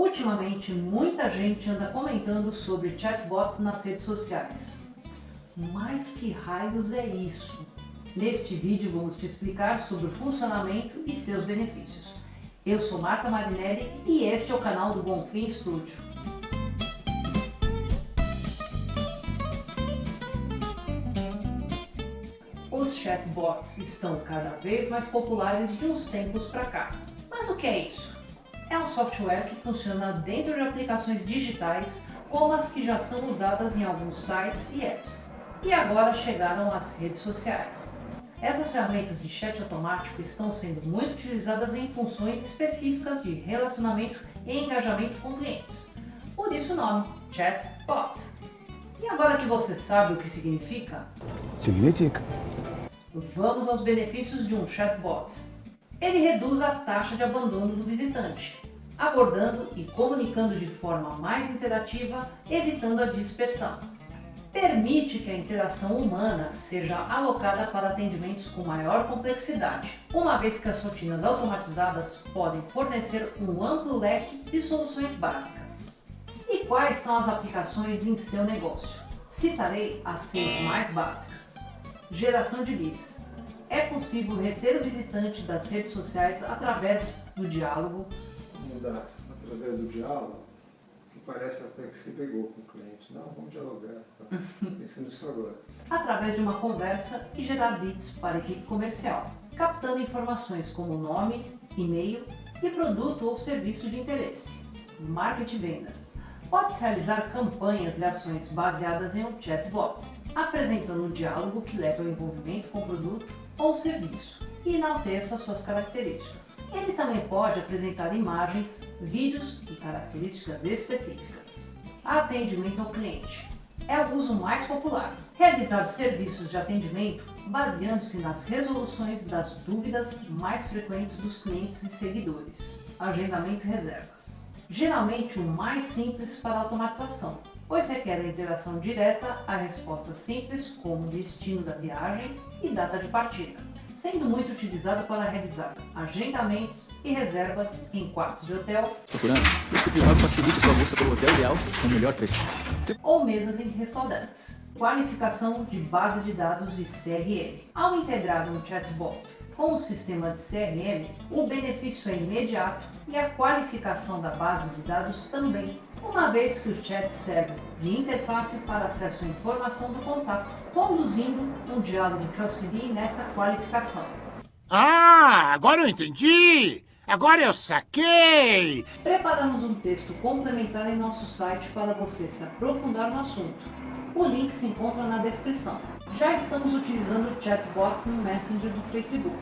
Ultimamente, muita gente anda comentando sobre chatbot nas redes sociais. Mas que raios é isso? Neste vídeo vamos te explicar sobre o funcionamento e seus benefícios. Eu sou Marta Marinelli e este é o canal do Bonfim Studio. Os chatbots estão cada vez mais populares de uns tempos para cá. Mas o que é isso? É um software que funciona dentro de aplicações digitais, como as que já são usadas em alguns sites e apps, e agora chegaram às redes sociais. Essas ferramentas de chat automático estão sendo muito utilizadas em funções específicas de relacionamento e engajamento com clientes. Por isso o nome, Chatbot. E agora que você sabe o que significa? Significa. Vamos aos benefícios de um chatbot. Ele reduz a taxa de abandono do visitante, abordando e comunicando de forma mais interativa, evitando a dispersão. Permite que a interação humana seja alocada para atendimentos com maior complexidade, uma vez que as rotinas automatizadas podem fornecer um amplo leque de soluções básicas. E quais são as aplicações em seu negócio? Citarei as seis mais básicas. Geração de leads. É possível reter o visitante das redes sociais através do diálogo. Mudar através do diálogo, que parece até que você pegou com o cliente. Não, vamos dialogar. Tá pensando nisso agora. Através de uma conversa e gerar leads para a equipe comercial, captando informações como nome, e-mail e produto ou serviço de interesse. Marketing vendas. Pode-se realizar campanhas e ações baseadas em um chatbot apresentando um diálogo que leva ao envolvimento com o produto ou serviço e enalteça suas características. Ele também pode apresentar imagens, vídeos e características específicas. Atendimento ao cliente é o uso mais popular. Realizar serviços de atendimento baseando-se nas resoluções das dúvidas mais frequentes dos clientes e seguidores. Agendamento e reservas. Geralmente o mais simples para automatização, pois requer a interação direta a resposta simples como destino da viagem e data de partida, sendo muito utilizado para realizar agendamentos e reservas em quartos de hotel, Procurando? O privado facilite sua busca pelo hotel ideal com o melhor preço. ou mesas em restaurantes. Qualificação de base de dados e CRM. Ao integrar um chatbot com o sistema de CRM, o benefício é imediato e a qualificação da base de dados também, uma vez que o chat serve de interface para acesso à informação do contato, conduzindo um diálogo que auxilie nessa qualificação. Ah, agora eu entendi! Agora eu saquei! Preparamos um texto complementar em nosso site para você se aprofundar no assunto. O link se encontra na descrição. Já estamos utilizando o chatbot no Messenger do Facebook.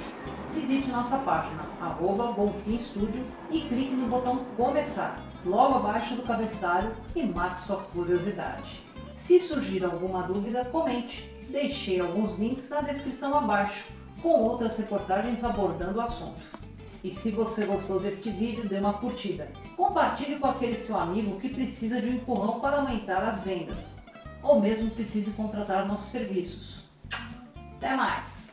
Visite nossa página, arroba Studio e clique no botão Começar, logo abaixo do cabeçalho e mate sua curiosidade. Se surgir alguma dúvida, comente. Deixei alguns links na descrição abaixo, com outras reportagens abordando o assunto. E se você gostou deste vídeo, dê uma curtida. Compartilhe com aquele seu amigo que precisa de um empurrão para aumentar as vendas ou mesmo precise contratar nossos serviços. Até mais!